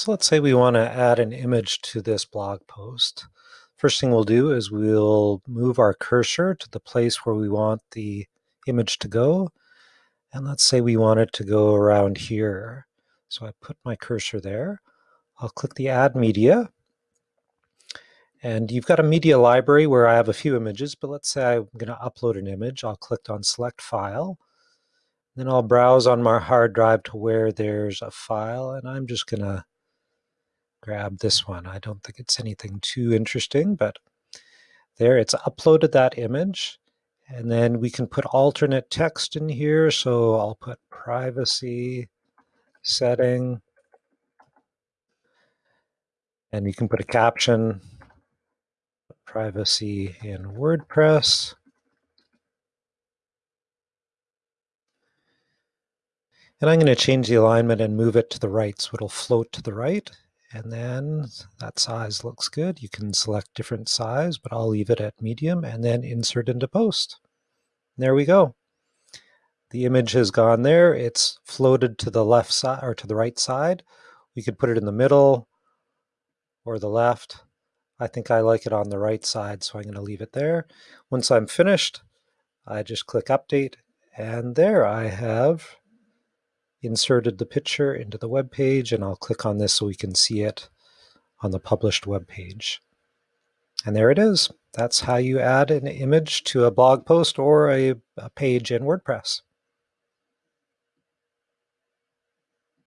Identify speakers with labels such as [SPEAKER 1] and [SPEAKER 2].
[SPEAKER 1] So let's say we want to add an image to this blog post. First thing we'll do is we'll move our cursor to the place where we want the image to go. And let's say we want it to go around here. So I put my cursor there. I'll click the Add Media. And you've got a media library where I have a few images, but let's say I'm going to upload an image. I'll click on Select File. Then I'll browse on my hard drive to where there's a file, and I'm just going to grab this one. I don't think it's anything too interesting, but there it's uploaded that image. And then we can put alternate text in here. So I'll put privacy setting. And we can put a caption, privacy in WordPress. And I'm going to change the alignment and move it to the right so it'll float to the right. And then that size looks good. You can select different size, but I'll leave it at medium and then insert into post. there we go. The image has gone there. It's floated to the left side or to the right side. We could put it in the middle or the left. I think I like it on the right side, so I'm going to leave it there. Once I'm finished, I just click update and there I have inserted the picture into the web page and I'll click on this so we can see it on the published web page. And there it is. That's how you add an image to a blog post or a, a page in WordPress.